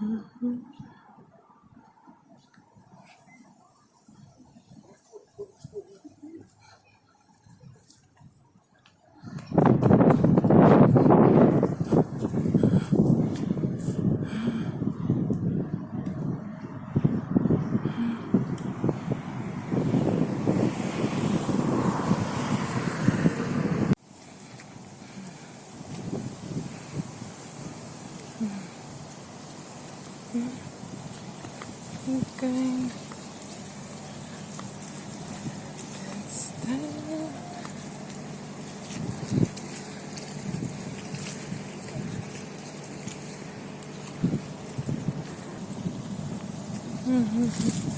Mm-hmm. Okay. Going. That's there. Mm-hmm.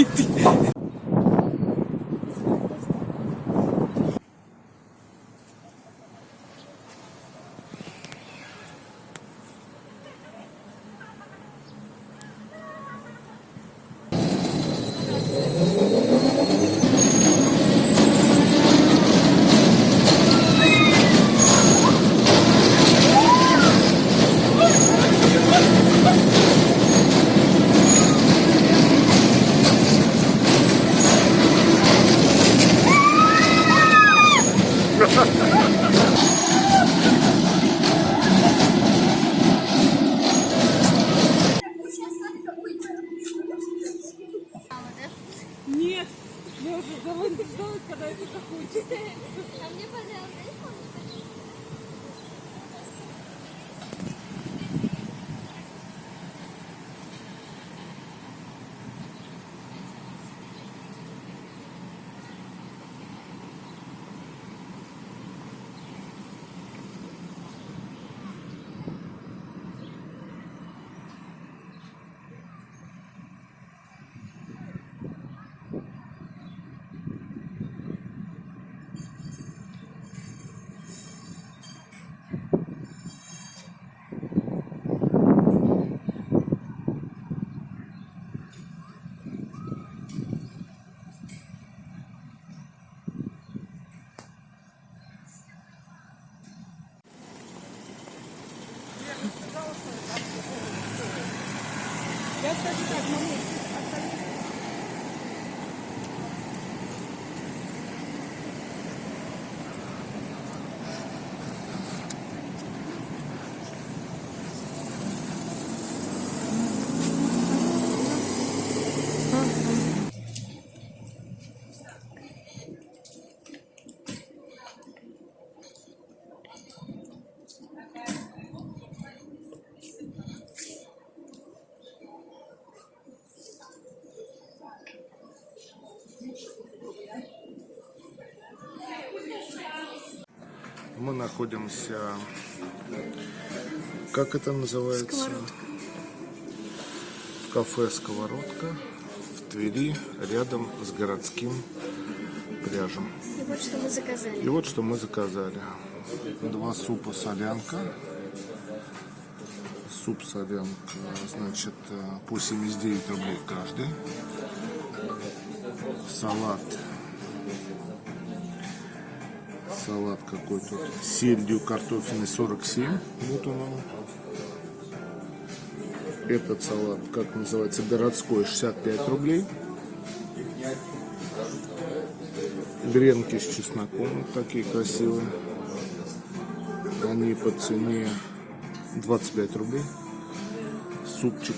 一匹。Я уже довольно ждалась, когда это закончится. А мне понравилось. Я скажу так, мамуль, Мы находимся, как это называется? В кафе «Сковородка» в Твери, рядом с городским пляжем. И вот что мы заказали. И вот что мы заказали. Два супа солянка. Суп солянка, значит, э, по 79 рублей каждый. Салат. Салат какой тут. Сельдью картофельный 47. Вот он. он. Этот салат, как называется, городской, 65 рублей. Гренки с чесноком, такие красивые. Они по цене 25 рублей. Супчик.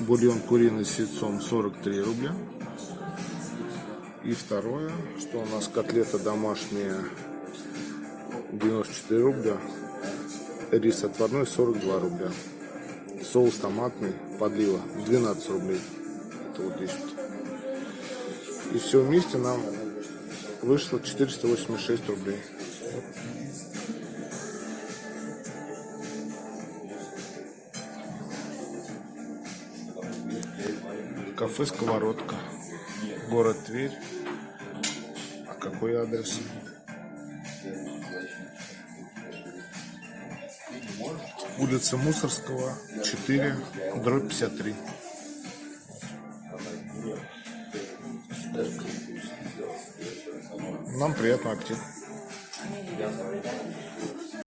Бульон куриный с яйцом 43 рубля. И второе, что у нас котлета домашняя 94 рубля. Рис отварной 42 рубля. Соус томатный, подлива 12 рублей. Это вот здесь. И все вместе нам вышло 486 рублей. Кафе «Сковородка». Город Тверь. Какой адрес? Улица Мусорского, 4, дробь 53. Нам приятного аппетита.